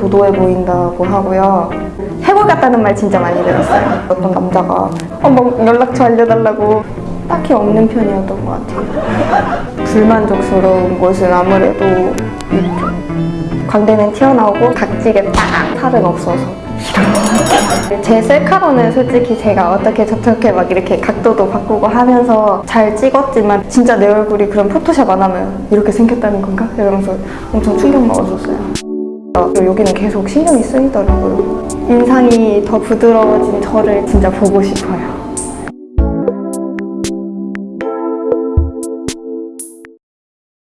도도해 보인다고 하고요. 해골 같다는 말 진짜 많이 들었어요. 어떤 남자가 어, 뭐 연락처 알려달라고 딱히 없는 편이었던 것 같아요. 불만족스러운 것은 아무래도 이쪽. 광대는 튀어나오고 각지게 딱 살은 없어서 제 셀카로는 솔직히 제가 어떻게 저렇게 막 이렇게 각도도 바꾸고 하면서 잘 찍었지만 진짜 내 얼굴이 그런 포토샵 안 하면 이렇게 생겼다는 건가? 이러면서 엄청 충격 먹었었어요. 어, 여기는 계속 신경이 쓰이더라고요. 인상이 더 부드러워진 저를 진짜 보고 싶어요.